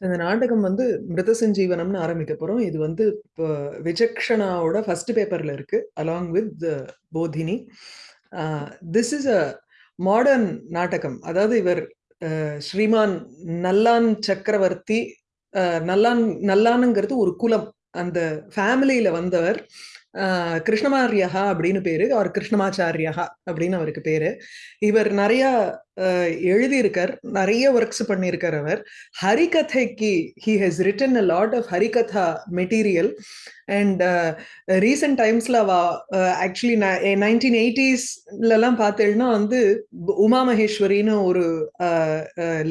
இந்த நாடகம் வந்து மிருத சஞ்சீவனம்னு ஆரம்பிக்க போறோம். இது வந்து இப்போ விஜக்ஷணாவோட ஃபர்ஸ்ட் பேப்பர்ல இருக்கு along with Bodhini this is a modern natakam. அதாவது இவர் ஸ்ரீமான் நல்லான் சக்கரவர்த்தி நல்லான் நல்லானுங்கிறது ஒரு குலம். அந்த ஃபேமிலியில வந்தவர் அஹ், அப்படின்னு பேரு அவர் கிருஷ்ணமாச்சாரியஹா அப்படின்னு அவருக்கு பேரு. இவர் நிறைய எழுதியிருக்கார். நிறைய ஒர்க்ஸ் பண்ணியிருக்கார் அவர். ஹரிகதைக்கு he has written a lot of Harikatha material and recent டைம்ஸ்ல அவ ஆக்சுவலி நைன்டீன் எயிட்டிஸ்லலாம் பார்த்தேன்னா வந்து உமா மகேஸ்வரின்னு ஒரு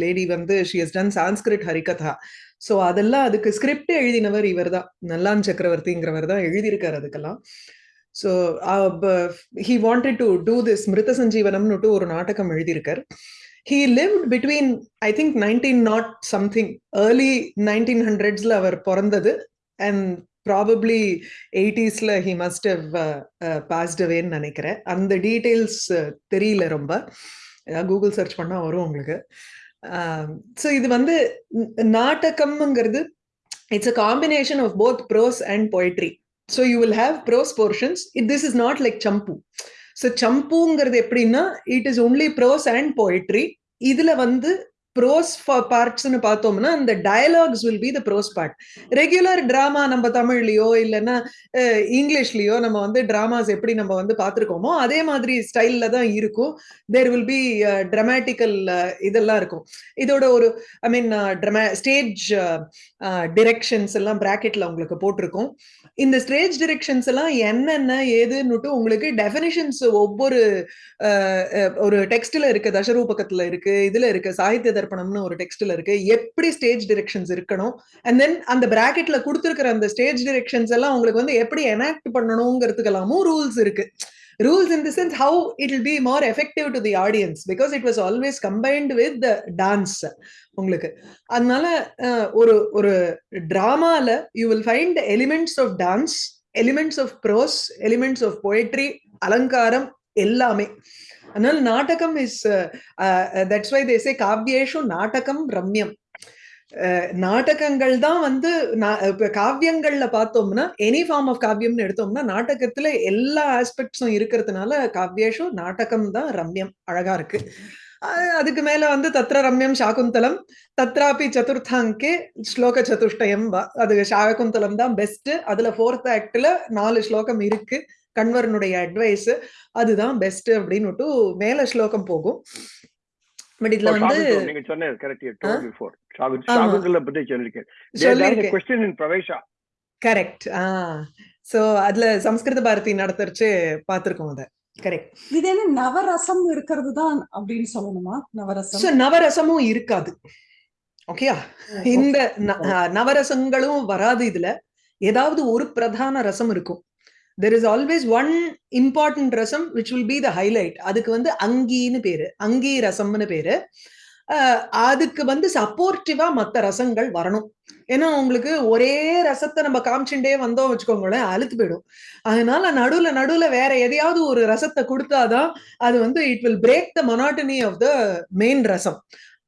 லேடி வந்து she has done Sanskrit Harikatha. So அதெல்லாம் அதுக்கு ஸ்கிரிப்ட் எழுதினவர் இவர் தான் நல்லான் சக்கரவர்த்திங்கிறவர் தான் எழுதியிருக்கார் அதுக்கெல்லாம். So he wanted to do this மிருத சஞ்சீவனம்னுட்டு ஒரு நாடகம் எழுதியிருக்கார் he live between I think nineteen naught something early nineteen ஹண்ட்ரட்ஸ்ல அவர் பிறந்தது அண்ட் ப்ராபப்ளி எயிட்டிஸில் ஹி மஸ்ட் ஹவ் பாஸ்ட் அவேன்னு நினைக்கிறேன் அந்த டீட்டெயில்ஸ் தெரியல ரொம்ப. கூகுள் சர்ச் பண்ணால் வரும் உங்களுக்கு. ஸோ இது வந்து நாட்டகம்ங்கிறது நாடகம்ங்கிறது it's a combination of both prose and poetry so you will have prose portions this is not like champu so சம்புங்கிறது எப்படின்னா it is only prose and poetry. இதுல வந்து ப்ரோஸ் பார்ட்ஸ்னு பார்த்தோம்னா அந்த dialogues will be the prose part regular drama நம்ம தமிழ்லயோ இல்லைன்னா இங்கிலீஷ்லயோ நம்ம வந்து ட்ராமாஸ் எப்படி நம்ம வந்து பார்த்துருக்கோமோ அதே மாதிரி ஸ்டைல்ல தான் இருக்கும். தேர் வில் பி ட்ரமாட்டிக்கல் இதெல்லாம் இருக்கும். இதோட ஒரு ஐ மீன் ட்ரமா ஸ்டேஜ் டிரெக்ஷன்ஸ் எல்லாம் ப்ராக்கெட்டில் உங்களுக்கு போட்டிருக்கும். இந்த ஸ்டேஜ் டிரெக்ஷன்ஸ் எல்லாம் என்னென்ன ஏதுன்னுட்டு உங்களுக்கு டெஃபினிஷன்ஸ் ஒவ்வொரு ஒரு டெக்ஸ்ட்ல இருக்கு தசரூபகத்தில் இருக்கு இதுல இருக்கு சாகித்ய தர்ப்பணம்னு ஒரு டெக்ஸ்ட்ல இருக்கு. எப்படி ஸ்டேஜ் டிரெக்ஷன்ஸ் இருக்கணும்? அண்ட் தென் அந்த பிராக்கெட்ல கொடுத்துருக்கிற அந்த ஸ்டேஜ் டிரெக்ஷன்ஸ் எல்லாம் உங்களுக்கு வந்து எப்படி எனாக்ட் பண்ணணுங்கிறதுக்கெல்லாமும் ரூல்ஸ் இருக்கு. Rules in the sense how it will be more effective to the audience because it was always combined with dance உங்களுக்கு. அதனால ஒரு ஒரு டிராமால you will find elements of dance elements of prose elements of poetry அலங்காரம் எல்லாமே. அதனால நாடகம் is that's why தேசே காவியேஷு நாடகம் ரம்யம். Uh, நாடகங்கள் தான் வந்து காவியங்கள்ல பார்த்தோம்னா எனி ஃபார்ம் ஆஃப் காவியம்னு எடுத்தோம்னா நாடகத்துல எல்லா ஆஸ்பெக்ட்ஸும் இருக்கிறதுனால காவியேஷு நாடகம் தான் ரம்யம் அழகா இருக்கு. அதுக்கு மேல வந்து தத்ர ரம்யம் சாகுந்தலம் தத்ராபி சதுர்த்தாங்கே ஸ்லோக சதுஷ்டயம் அது சாகுந்தலம் தான் பெஸ்ட் அதுல ஃபோர்த் ஆக்ட்ல நாலு ஸ்லோகம் இருக்கு. கண்வரனுடைய அட்வைஸ் அதுதான் பெஸ்ட் அப்படின்னுட்டு மேல ஸ்லோகம் போகும். பட் இதுல வந்து நீங்க சொன்னது correct you ah? Told before. ஷாகுந்தல பத்தி சொல்லிருக்கேன். There is question in pravesha correct ah. So அதுல சம்ஸ்கிருத பாரதி நடத்துறச்சு பார்த்திருக்கோம் அத. கரெக்ட் இது என்ன நவரசம் இருக்கிறது தான் அப்படின்னு சொல்லணுமா? நவரசம். சோ நவரசமும் இருக்காது. ஓகேயா இந்த நவரசங்களும் வராது இதுல. ஏதாவது ஒரு பிரதான ரசம் இருக்கும். There is always one important rasam which will be the highlight அதுக்கு வந்து அங்கின்னு பேரு. அங்கி ரசம்னு பேரு. அதுக்கு வந்து சப்போர்ட்டிவா மத்த ரசங்கள் வரணும். ஏன்னா உங்களுக்கு ஒரே ரசத்தை நம்ம காமிச்சுட்டே வந்தோம் வச்சுக்கோங்களேன் அழுத்து போயிடும். அதனால நடுவுல நடுவுல வேற எதையாவது ஒரு ரசத்தை கொடுத்தாதான் அது வந்து it will break the monotony of the main rasam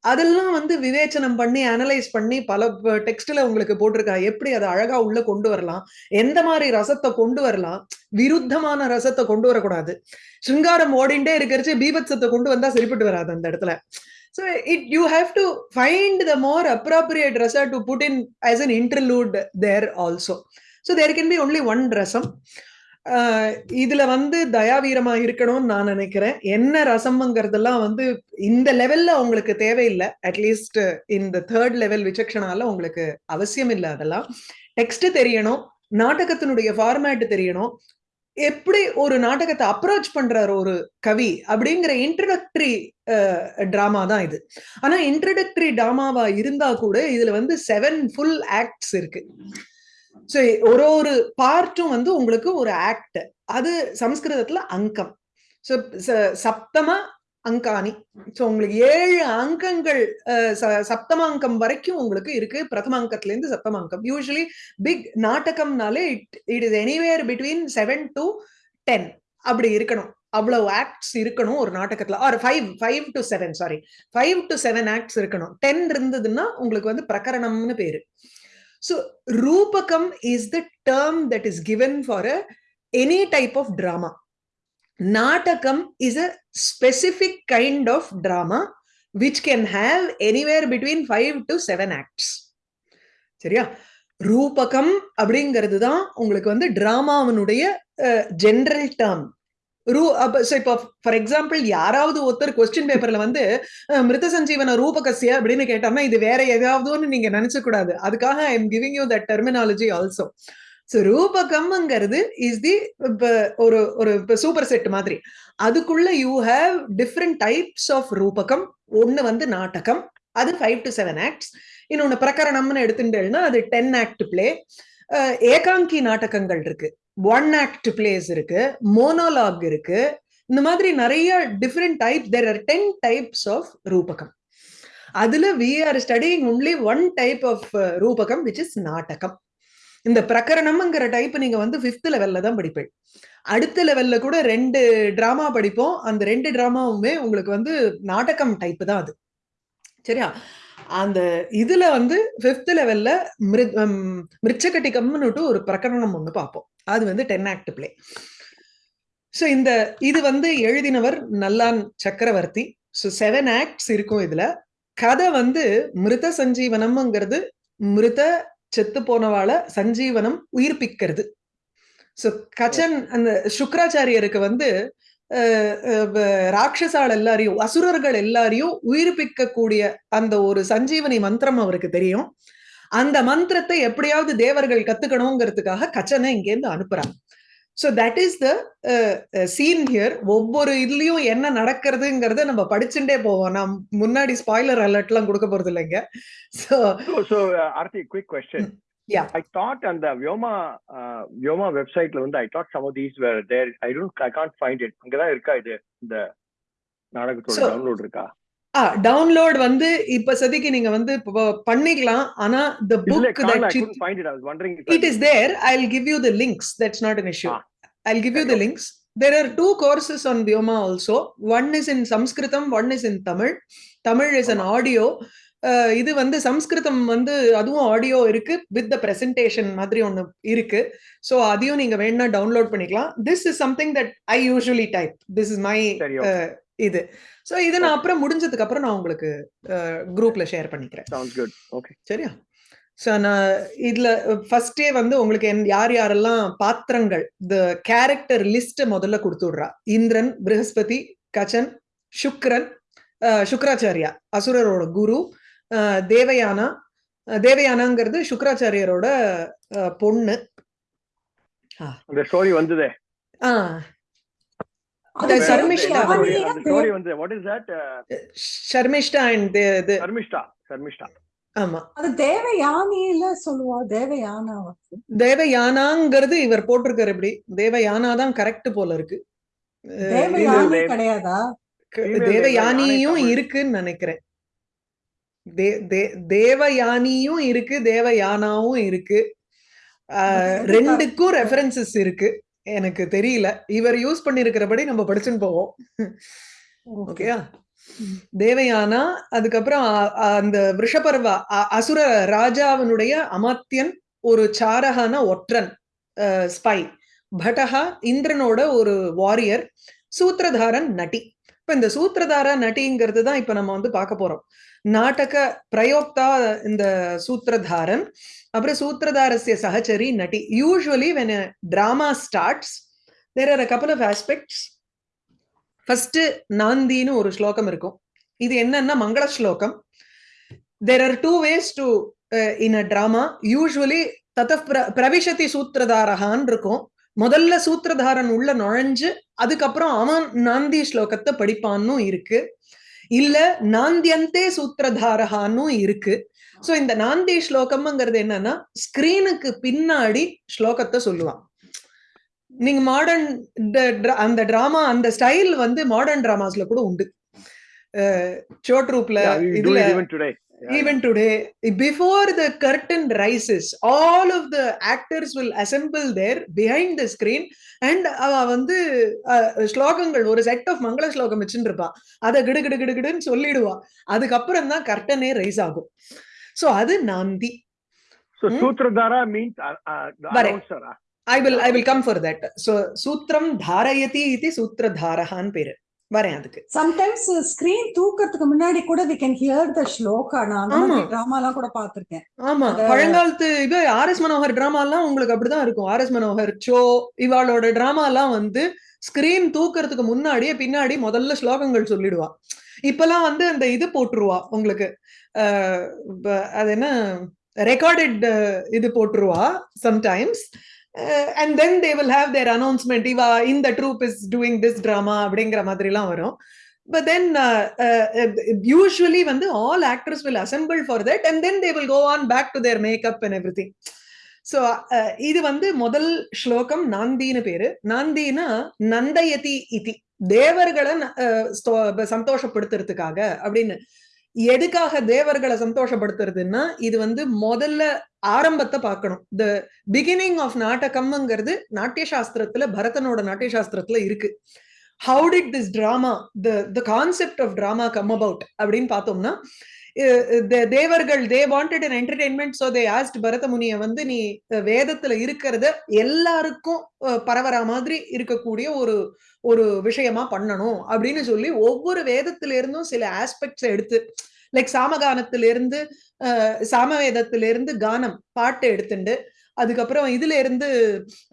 அதெல்லாம் வந்து விவேச்சனம் பண்ணி அனலைஸ் பண்ணி பல டெக்ஸ்ட்ல உங்களுக்கு போட்டிருக்கா? எப்படி அதை அழகா உள்ள கொண்டு வரலாம்? எந்த மாதிரி ரசத்தை கொண்டு வரலாம்? விருத்தமான ரசத்தை கொண்டு வரக்கூடாது. சிங்காரம் ஓடிண்டே இருக்கிறச்சு பீபத்சத்தை கொண்டு வந்தா சரிப்பட்டு வராது அந்த இடத்துல. So it you have to find the more appropriate rasa to put in as an interlude there also so there can be only one rasam இதுல வந்து தயாவீரமா இருக்கணும்னு நான் நினைக்கிறேன். என்ன ரசம்ங்கிறதெல்லாம் வந்து இந்த லெவல்ல உங்களுக்கு தேவையில்லை. அட்லீஸ்ட் இந்த தேர்ட் லெவல் விசக்ஷனால உங்களுக்கு அவசியம் இல்லை அதெல்லாம். டெக்ஸ்ட் தெரியணும் நாடகத்தினுடைய ஃபார்மேட் தெரியணும். எப்படி ஒரு நாடகத்தை அப்ரோச் பண்றாரு ஒரு கவி அப்படிங்கிற இன்ட்ரடக்டரி டிராமா தான் இது. ஆனா இன்ட்ரடக்டரி டிராமாவா இருந்தா கூட இதுல வந்து செவன் ஃபுல் ஆக்ட்ஸ் இருக்கு. ஸோ ஒரு ஒரு பார்ட்டும் வந்து உங்களுக்கு ஒரு ஆக்ட் அது சம்ஸ்கிருதத்துல அங்கம். ஸோ சப்தம அங்காணி. ஸோ உங்களுக்கு ஏழு அங்கங்கள் அஹ், சப்தம அங்கம் வரைக்கும் உங்களுக்கு இருக்கு. பிரதம அங்கத்துல இருந்து சப்தம அங்கம் usually big நாடகம்னாலே it it is anywhere between seven to ten அப்படி இருக்கணும். அவ்வளவு ஆக்ட்ஸ் இருக்கணும் ஒரு நாடகத்துல. Or five five to seven sorry five to seven acts இருக்கணும். டென் இருந்ததுன்னா உங்களுக்கு வந்து பிரகரணம்னு பேரு. So rupakam is the term that is given for a any type of drama natakam is a specific kind of drama which can have anywhere between five to seven acts சரியா? ரூபகம் அப்படிங்கிறது தான் உங்களுக்கு வந்து டிராமாவினுடைய ஜென்ரல் டேர்ம் ரூ அப்ப இப்போ for example யாராவது ஒருத்தர் கொஸ்டின் பேப்பர்ல வந்து மிருத சஞ்சீவன ரூபகசிய அப்படின்னு கேட்டோம்னா இது வேற ஏதாவதுன்னு நீங்க நினைச்ச கூடாது. அதுக்காக I am giving you that terminology also so ரூபகம்ங்கிறது is the இப்போ ஒரு ஒரு சூப்பர் செட் மாதிரி. அதுக்குள்ள you have different types of rupakam. ஒன்னு வந்து நாடகம் அது ஃபைவ் டு செவன் ஆக்ட்ஸ் இன்னொன்னு பிரகரணம்னு எடுத்துட்டேன்னா அது டென் ஆக்ட் பிளே ஏகாங்கி நாடகங்கள் இருக்கு. ஒன் ஆக்ட் பிளேஸ் இருக்கு மோனோலாக் இருக்கு. இந்த மாதிரி நிறைய different type there are ten types of rupakam. அதுல we are studying only one type of rupakam which is natakam. இந்த பிரகரணம்ங்கிற டைப் நீங்க வந்து ஃபிஃப்த் லெவல்ல தான் படிப்பீங்க. அடுத்த லெவல்ல கூட ரெண்டு டிராமா படிப்போம். அந்த ரெண்டு டிராமாவுமே உங்களுக்கு வந்து நாடகம் டைப் தான் அது. சரியா? அந்த இதுல வந்து ஃபிஃப்த் லெவல்ல மிருச்சகட்டிகம்னுட்டு ஒரு பிரகடனம் ஒண்ணு பார்ப்போம். அது வந்து டென் ஆக்ட் பிளே ஸோ இந்த இது வந்து எழுதினவர் நல்லான் சக்கரவர்த்தி. ஸோ செவன் ஆக்ட்ஸ் இருக்கும் இதுல. கதை வந்து மிருத சஞ்சீவனம்ங்கிறது மிருத செத்து போனவாள சஞ்சீவனம் உயிர்ப்பிக்கிறது. ஸோ கச்சன் அந்த சுக்கராச்சாரியருக்கு வந்து ராட்சசாள் எல்லாரையும் அசுரர்கள் எல்லாரையும் உயிர்ப்பிக்க கூடிய அந்த ஒரு சஞ்சீவனி மந்திரம் அவருக்கு தெரியும். அந்த மந்திரத்தை எப்படியாவது தேவர்கள் கத்துக்கணுங்கிறதுக்காக கச்சனை இங்கேருந்து அனுப்புறாங்க. So that is the scene here ஒவ்வொரு இதுலயும் என்ன நடக்கிறதுங்கிறத நம்ம படிச்சுட்டே போவோம். நான் முன்னாடி ஸ்பாய்லர் அலர்ட்லாம் கொடுக்க போறது இல்லைங்க so uh, Arti, quick question. Yeah. I thought on the Vyoma uh, Vyoma website ல வந்து I thought some of these were there. I don't I can't find it. அங்கதான் இருக்கா இது இந்த நாடகத்தோட டவுன்லோட் இருக்கா ஆ டவுன்லோட் வந்து இப்ப சதிக்கு நீங்க வந்து பண்ணிக்கலாம் ஆனா the book I that couldn't find it. I was wondering if it is there i'll give you the links that's not an issue Ah. i'll give you Okay, the okay. links there are two courses on vyoma also one is in sanskritam one is in tamil tamil is an audio ah இது வந்து சம்ஸ்கிருதம் வந்து அதுவும் audio இருக்கு with the presentation மாதிரி ஒண்ணு இருக்கு. So அதையும் நீங்க வேணா டவுன்லோட் பண்ணிக்கலாம். This is something that I usually type this is my. இது. ஸோ இதை நான் அப்புறம் முடிஞ்சதுக்கு அப்புறம் நான் உங்களுக்கு குரூப்ல ஷேர் பண்ணிக்கிறேன். Okay. சரியா? ஸோ நான் இதுல ஃபர்ஸ்டே வந்து உங்களுக்கு என் யார் யாரெல்லாம் பாத்திரங்கள் த கேரக்டர் லிஸ்ட் முதல்ல கொடுத்து விடுறா இந்திரன் ப்ரஹஸ்பதி கச்சன் சுக்ரன் அஹ், சுக்ராச்சாரியா அசுரரோட குரு தேவயானா. தேவயானாங்கிறது சுக்ராச்சாரியரோட அஹ், பொண்ணு. அந்த ஸ்டோரி வந்ததே. அந்த ஸ்டோரி வந்து what is that Sharmishta and Sharmishta Sharmishta ஆமா. அது தேவயானியில சொல்லுவா? தேவயானா தேவயானாங்கிறது இவர் போட்டிருக்காரு இப்படி தேவயானா தான் கரெக்ட் போல இருக்கு. தேவயானி தேவ- கிடையாதா? தேவயானியும் தேவயானை இருக்குன்னு நினைக்கிறேன். தே- தே- தேவயானியும் இருக்கு தேவயானாவும் இருக்கு. ரெண்டுக்கும் ரெஃபரன்சஸ் இருக்கு. எனக்கு தெரியல. இவர் யூஸ் பண்ணிருக்கிறபடி நம்ம படிச்சுன்னு போவோம். ஓகேயா? தேவயானா அதுக்கப்புறம் அந்த விஷபர்வா அசுர ராஜாவினுடைய அமாத்தியன் ஒரு சாரகான ஒற்றன் ஸ்பை பட்டஹா இந்திரனோட ஒரு வாரியர் சூத்திரதாரன் நட்டி. இப்ப இந்த சூத்திரதார நட்டிங்கிறது தான் இப்ப நம்ம வந்து பார்க்க போறோம். நாடக பிரயோக்தா இந்த சூத்திரதாரன் அப்புறம் சூத்திரதாரஸ்ய சகச்சரி நட்டி usually when drama starts there are a couple of aspects first நாந்தின்னு ஒரு ஸ்லோகம் இருக்கும். இது என்னன்னா மங்கள ஸ்லோகம் there are two ways to in a drama usually தத்த பிரவிஷதி சூத்திரதாரகான் இருக்கும். முதல்ல சூத்திரதாரன் உள்ள நுழைஞ்சு அதுக்கப்புறம் அவன் நாந்தி ஸ்லோகத்தை படிப்பான்னு இருக்கு. இல்ல நாந்தியந்தே சூத்திரதாரகான்னு இருக்கு. சோ இந்த நாந்தி ஸ்லோகம்ங்கிறது என்னன்னா ஸ்கிரீனுக்கு பின்னாடி ஸ்லோகத்தை சொல்லுவான். நீங்க மாடர்ன் அந்த டிராமா அந்த ஸ்டைல் வந்து மாடர்ன் டிராமாஸ்ல கூட உண்டு. we do இதுல. Yeah, even today before the curtain rises all of the actors will assemble there behind the screen and அவ வந்து ஸ்லோகங்கள் ஒரு செட் ஆஃப் மங்கள ஸ்லோகம் வச்சுட்டு இருப்பா அதை கிடு கிடு கிடு கிடுன்னு சொல்லிடுவா அதுக்கப்புறம் தான் கர்டனே ரைஸ் ஆகும் சோ அது நாந்தி So Hmm? Sutradhara means uh, uh, the Bare. announcer. ah. I will I will come for that so சூத்திரம் தாரயதி இது சூத்திரதாரஹான்னு பேரு வரேன் அதுக்கு சம்டைம்ஸ் ஸ்கிரீன் தூக்கறதுக்கு முன்னாடி கூட we can hear the sloka நான். டிராமா எல்லாம் கூட பாத்திருக்கேன் ஆமா. பழங்காலத்து இது ஆர் எஸ் மனோகர் டிராமா எல்லாம் உங்களுக்கு அப்படிதான் இருக்கும். ஆர் எஸ் மனோகர் சோ இவாளோட டிராமா எல்லாம் வந்து ஸ்கிரீன் தூக்கறதுக்கு முன்னாடியே பின்னாடி முதல்ல ஸ்லோகங்கள் சொல்லிடுவா. இப்பெல்லாம் வந்து அந்த இது போட்டுருவா உங்களுக்கு. அது என்ன? ரெக்கார்டட் இது போட்டுருவா sometimes and then they will have their announcement இவா இந்த troupe is doing this drama அப்படிங்கிற மாதிரிலாம் வரும். பட் தென் யூஸ்வலி வந்து all actors will assemble for that and then they will go on back to their makeup and everything so இது வந்து முதல் ஸ்லோகம் நாந்தின்னு பேரு. நாந்தினா நந்தயதி இதி தேவர்களை அஹ், சந்தோஷப்படுத்துறதுக்காக அப்படின்னு எதுக்காக தேவர்களை சந்தோஷப்படுத்துறதுன்னா இது வந்து முதல்ல ஆரம்பத்தை பார்க்கணும். த பிகினிங் ஆஃப் நாட்டகம்ங்கிறது நாட்டிய சாஸ்திரத்துல பரதனோட நாட்டிய சாஸ்திரத்துல இருக்கு. How did this drama the the concept of drama come about அப்படின்னு பார்த்தோம்னா தேவர்கள் they wanted an entertainment so they asked Bharata முனிய வந்து நீ வேதத்துல இருக்கிறத எல்லாருக்கும் பரவற மாதிரி இருக்கக்கூடிய ஒரு ஒரு விஷயமா பண்ணணும். அப்படின்னு சொல்லி ஒவ்வொரு வேதத்துல இருந்தும் சில ஆஸ்பெக்ட்ஸ் எடுத்து லைக் சாமகானத்துல இருந்து கானம் பாட்டு எடுத்துண்டு. அதுக்கப்புறம் இதுல இருந்து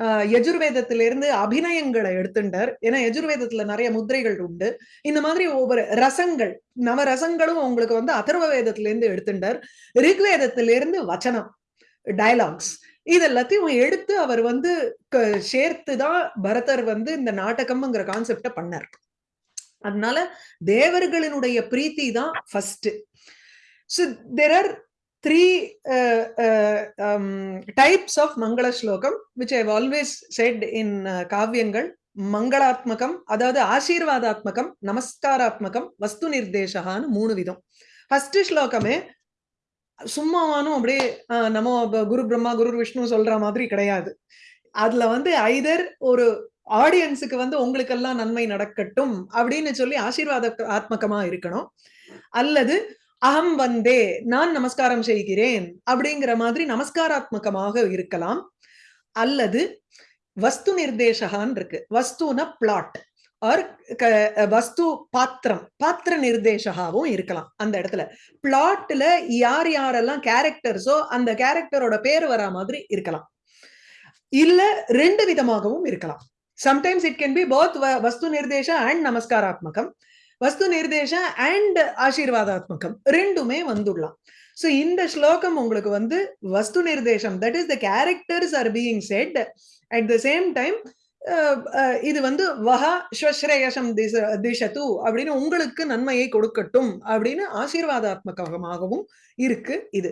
அஹ், யஜுர்வேதத்துல இருந்து அபிநயங்களை எடுத்துட்டார் ஏன்னா யஜுர்வேதத்துல நிறைய முத்திரைகள் உண்டு. இந்த மாதிரி ஒவ்வொரு ரசங்கள் நவரசங்களும் உங்களுக்கு வந்து அதர்வ வேதத்துல இருந்து எடுத்துட்டார் ரிக்வேதத்துல இருந்து வச்சனம் டயலாக்ஸ் இது எல்லாத்தையும் எடுத்து அவர் வந்து க- சேர்த்துதான் பரதர் வந்து இந்த நாடகம்ங்கிற கான்செப்ட பண்ணார். அதனால தேவர்களினுடைய பிரீத்தி தான் first so there are three types of mangala slokam which I've always said in காவியங்கள் மங்களாத்மகம் அதாவது ஆசீர்வாதாத்மகம் நமஸ்காராத்மகம் வஸ்து நிர்தேசகான்னு மூணு விதம் ஃபர்ஸ்ட் ஸ்லோகமே சும்மாவானும் அப்படியே ஆஹ், குரு பிரம்மா குரு விஷ்ணு சொல்ற மாதிரி கிடையாது. அதுல வந்து ஐதர் ஒரு ஆடியன்ஸுக்கு வந்து உங்களுக்கெல்லாம் நன்மை நடக்கட்டும் அப்படின்னு சொல்லி ஆசீர்வாத ஆத்மகமா இருக்கணும். அல்லது அகம் வந்தே நான் நமஸ்காரம் செய்கிறேன் அப்படிங்கிற மாதிரி நமஸ்காராத்மகமாக இருக்கலாம். அல்லது வஸ்து நிர்தேசகான் இருக்கு. வஸ்துன பிளாட் ஆர் வஸ்து பாத்திரம். பாத்திர நிர்தேசகாவும் இருக்கலாம் அந்த இடத்துல. பிளாட்ல யார் யாரெல்லாம் கேரக்டர்ஸோ அந்த கேரக்டரோட பேர் வரா மாதிரி இருக்கலாம். இல்ல ரெண்டு விதமாகவும் இருக்கலாம். Sometimes it can be both vastu nirdesha and நமஸ்காராத்மகம் வஸ்து நிர்தேச அண்ட் ஆசீர்வாதாத்மகம் ரெண்டுமே வந்துடலாம் சோ இந்த ஸ்லோகம் உங்களுக்கு வந்து வஸ்து நிர்தேசம் that is the characters are being set at the same time இது வந்து வஹா ஸ்வஸ்ரேயசம் திச திசத்து அப்படின்னு உங்களுக்கு நன்மையை கொடுக்கட்டும் அப்படின்னு ஆசீர்வாதாத்மகமாகவும் இருக்கு இது.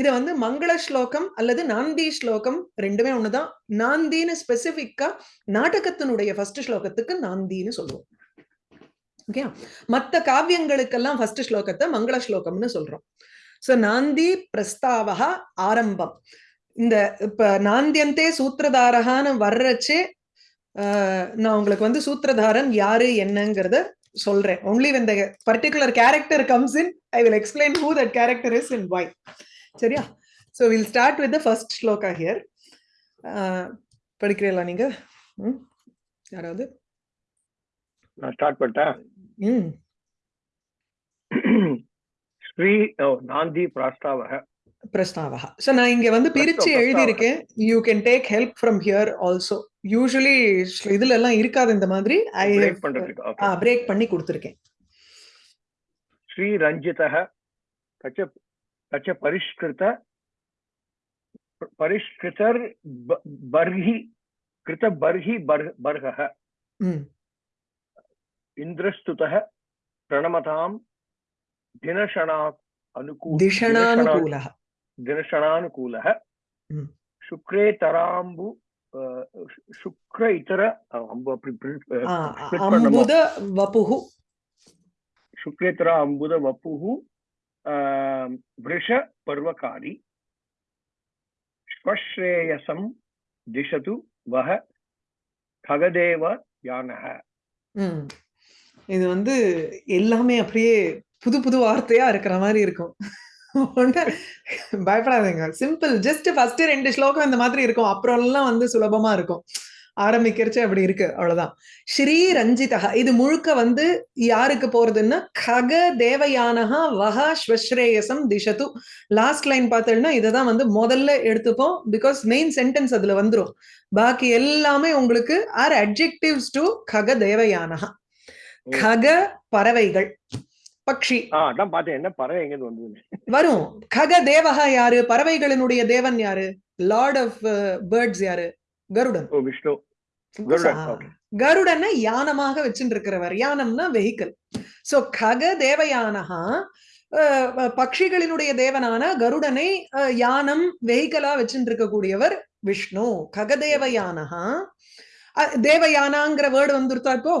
இது வந்து மங்கள ஸ்லோகம் அல்லது நாந்தி ஸ்லோகம் ரெண்டுமே ஒண்ணுதான். நாந்தின்னு ஸ்பெசிபிக்கா நாடகத்தினுடைய ஃபர்ஸ்ட் ஸ்லோகத்துக்கு நாந்தின்னு சொல்லுவோம். ஓகே மத்த காவியங்களுக்கெல்லாம் ஃபர்ஸ்ட் ஸ்லோகத்தை மங்கள ஸ்லோகம்னு சொல்றோம். சோ நாந்தி பிரஸ்தாவகா ஆரம்பம். இந்த இப்ப நாந்தியந்தே சூத்திரதாரகான்னு வர்றச்சே நான் உங்களுக்கு வந்து சூத்திரதாரன் யாரு என்னங்கிறத சொல்றேன் only when the particular character comes in i will explain who that character is and why சரியா we'll start with the first shloka here ஆஹ், படிக்கிறீங்களா நீங்க? யாராவது நான் ஸ்டார்ட் பண்ணிட்டேன் ம் ஸ்ரீ நாந்தி பிராஸ்தாவக பிரஸ்தாவகா ஸோ நான் இங்க வந்து பிரிச்சு பிரஸ்தாவ. எழுதியிருக்கேன் you can take help from here also usually இதுல எல்லாம் இருக்காது இந்த மாதிரி ஐ பிரேக் பண்றதுக்கு ஓகே பிரேக் பண்ணி கொடுத்துருக்கேன் ஸ்ரீ ரஞ்சிதः तच तच परिष्कृत परिष्कृतर् ब- बर्हि कृत बर्हि बर् बर्हः ம் इन्द्रस्तुतः प्रणमतां दिनशणा अनुकूल திஷணானுகூல दिनशणानुकूलः ம். शुक्रेतराम्बु अ, शुक्र इतर अ, अम्बु अपि print, अ, split பண்ணணுமோ? அம்புத வபுகு சுக்லேத்ரா அம்புத வப்புஹு ஆம், விருஷ பர்வகாரி ஸ்வஸ்ரேயசம் திஷது வஹ ககதேவ யானக ம். இது வந்து எல்லாமே அப்படியே புது புது வார்த்தையா இருக்கிற மாதிரி இருக்கும் ஒண்ணு பயப்படாதீங்க. சிம்பிள் ஜஸ்ட் ஃபர்ஸ்ட் ரெண்டு ஸ்லோகம் இந்த மாதிரி இருக்கும். அப்புறம் எல்லாம் வந்து சுலபமா இருக்கும். ஆரம்பிக்கிறச்சு அப்படி இருக்கு. அவ்வளவுதான். ஸ்ரீ ரஞ்சிதா. இது முழுக்க வந்து யாருக்கு போறதுன்னா கக தேவயானஹா வஹ ஸ்வஸ்ரேயசம் திஷது. லாஸ்ட் லைன் பார்த்தோம்னா இததான் வந்து முதல்ல எடுத்துப்போம். பிகாஸ் மெயின் சென்டென்ஸ் அதுல வந்துரும். பாக்கி எல்லாமே உங்களுக்கு ஆர் அட்ஜெக்டிவ்ஸ் டு கக தேவயானஹா. கக பறவைகள். பக்ஷி. ஆ அதான் பார்த்தேன். என்ன பறவை எங்க வந்தது வரும். கக தேவகா யாரு? பறவைகளினுடைய தேவன் யாரு? லார்ட் ஆஃப் பேர்ட்ஸ் யாரு? கருடன். ஓ விஷ்ணு. கருடன், யானமாக வச்சுட்டு இருக்கிறவர் யானம்னா வெஹிக்கல் சோ கக அஹ், பட்சிகளினுடைய தேவனான கருடனை யானம் வெஹிக்கலா வச்சுட்டு இருக்கக்கூடியவர் விஷ்ணு ககதேவயானஹா அஹ், தேவயானாங்கிற வேர்டு வந்துருத்தா இப்போ?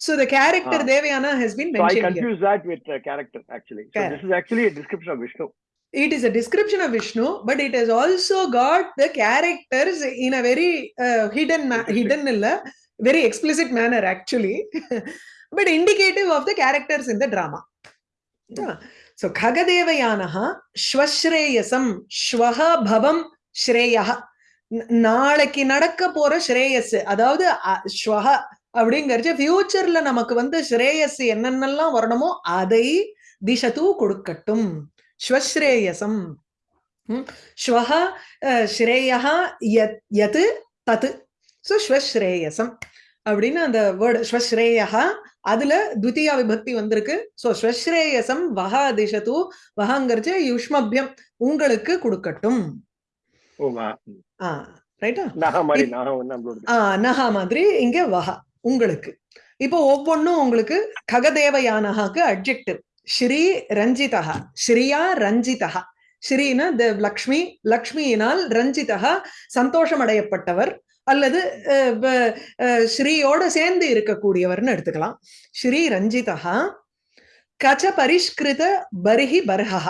So the character Ah. Devayana has been So I confuse that with uh, character actually. So Correct. this is actually a description of Vishnu. it is a description of Vishnu, but it has also got the characters in a very uh, hidden, hidden illa, very explicit manner actually, but indicative of the characters in the drama. Yeah. So Khagadevayanaha Shvashreyasam Shvaha Bhavam Shreyaha நாளைக்கு நடக்க போற ஸ்ரேயஸ் அதாவது ஸ்வஹ அப்படிங்கறது ஃபியூச்சர்ல நமக்கு வந்து ஸ்ரேயஸ் என்னென்னலாம் வரணுமோ அதை திசது கொடுக்கட்டும். ஸ்வஸ்ரேயசம். ஸ்வஹ ஸ்ரேயः யத் யத் தத். ஸோ ஸ்வஸ்ரேயசம். அப்படின்னு அந்த வேர்டு ஸ்வஸ்ரேயः அதுல துதியா விபக்தி வந்திருக்கு. ஸோ ஸ்வஸ்ரேயசம் வஹ திசது வஹங்கிறச்சு யுஷ்மபியம் உங்களுக்கு கொடுக்கட்டும். ஆ ரைட்டா? நாக மாதிரி இங்க வஹ. உங்களுக்கு. இப்போ ஒவ்வொன்றும் உங்களுக்கு ககதேவயானஹாக்கு அப்ஜெக்டிவ் ஸ்ரீ ரஞ்சிதா ஸ்ரீயா ரஞ்சிதா ஸ்ரீனா தேவ் லக்ஷ்மி. லக்ஷ்மியினால் ரஞ்சிதா சந்தோஷம் அடையப்பட்டவர் அல்லது அஹ், ஸ்ரீயோட சேர்ந்து இருக்கக்கூடியவர்னு எடுத்துக்கலாம். ஸ்ரீ ரஞ்சிதா கச்ச பரிஷ்கிருத பரிஹி பர்ஹா